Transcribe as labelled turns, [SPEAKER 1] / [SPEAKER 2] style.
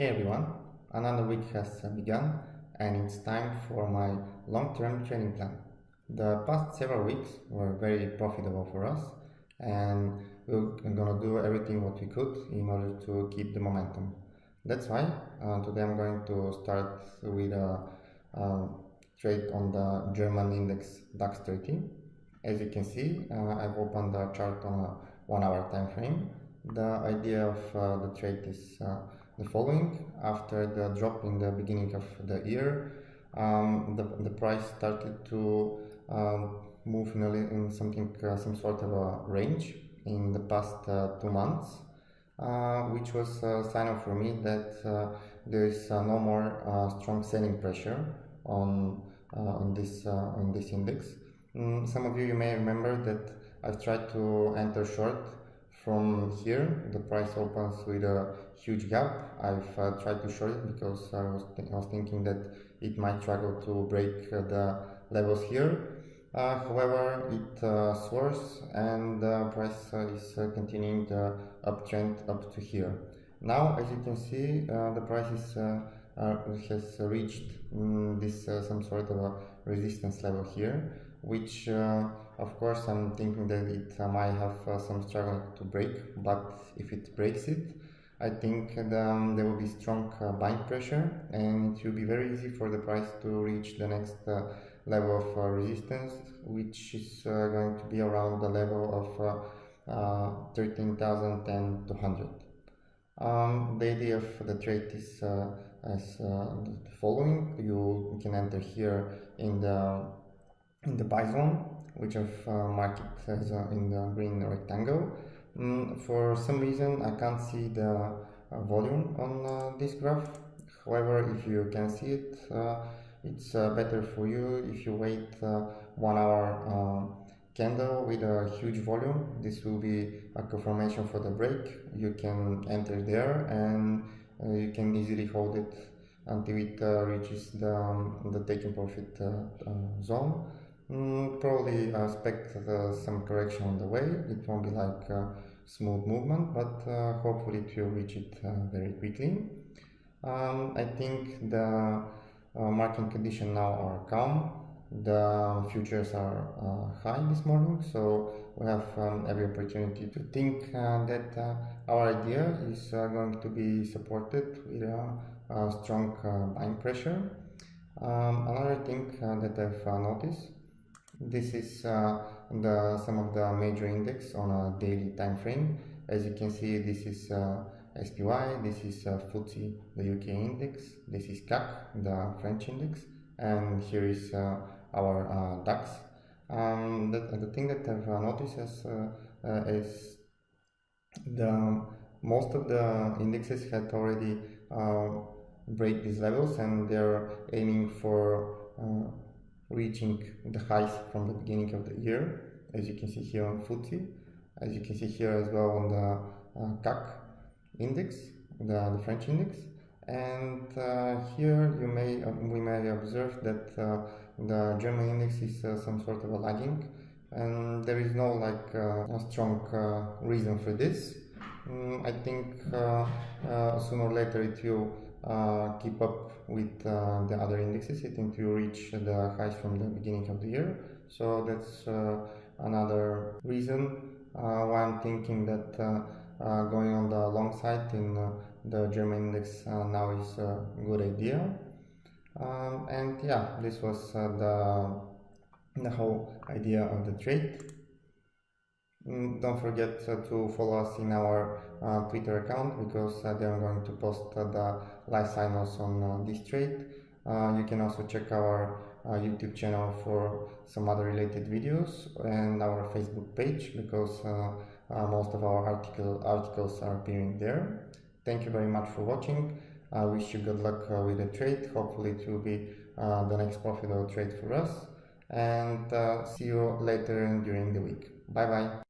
[SPEAKER 1] Hey everyone, another week has begun and it's time for my long-term training plan. The past several weeks were very profitable for us and we're gonna do everything what we could in order to keep the momentum. That's why uh, today I'm going to start with a, a, trade on the German index DAX 30. As you can see, uh, I've opened the chart on a one hour time frame. The idea of uh, the trade is uh, the following. After the drop in the beginning of the year, um, the, the price started to um, move in, a, in something, uh, some sort of a range in the past uh, two months, uh, which was a sign for me that uh, there is uh, no more strong selling pressure on on this on this index. Mm, some of you, you may remember that I've tried to enter short from here the price opens with a huge gap. I've uh, tried to short it because I was, I was thinking that it might struggle to break uh, the levels here. Uh, however it uh, soars and the price uh, is uh, continuing the uptrend up to here. Now as you can see the price is has reached mm, this some sort of a resistance level here which uh, of course I'm thinking that it uh, might have uh, some struggle to break but if it breaks it I think um, there will be strong uh, buying pressure and it will be very easy for the price to reach the next uh, level of uh, resistance which is going to be around the level of 13,200 um, the idea of the trade is as the following. You can enter here in the in the zone, which I've uh, marked as uh, in the green rectangle. Mm, for some reason, I can't see the uh, volume on uh, this graph. However, if you can see it, uh, it's uh, better for you if you wait one hour candle with a huge volume. This will be a confirmation for the break. You can enter there and you can easily hold it until it reaches the, um, the taking profit zone. Mm, probably expect uh, some correction on the way. It won't be like a smooth movement, but uh, hopefully it will reach it uh, very quickly. Um, I think the uh, market conditions now are calm. The futures are uh, high this morning, so we have um, every opportunity to think that our idea is going to be supported with a, strong buying pressure. Um, another thing that I've noticed this is uh, the some of the major index on a daily time frame. As you can see, this is uh, SPY, this is uh, FTSE, the UK index, this is CAC, the French index, and here is uh, our uh, DAX. Um, the, the thing that I've uh, noticed is, uh, is the most of the indexes had already break these levels and they're aiming for reaching the highs from the beginning of the year, as you can see here on FTSE, as you can see here as well on the uh, CAC index, the, the French index. And uh, here you may uh, we may observe that uh, the German index is uh, some sort of a lagging, and there is no like uh, a strong reason for this. Mm, I think sooner or later it will Uh, keep up with uh, the other indexes. It to reach the highs from the beginning of the year. So that's uh, another reason. Uh, Why I'm thinking that uh, going on the long side in the German index now is a good idea. Um, and yeah this was the the whole idea of the trade don't forget uh, to follow us in our uh, Twitter account because uh, they are going to post the live signals on this trade. you can also check our YouTube channel for some other related videos and our Facebook page because most of our article, articles are appearing there. Thank you very much for watching. I wish you good luck uh, with the trade. Hopefully it will be uh, the next profitable trade for us. And uh, see you later during the week. Bye bye.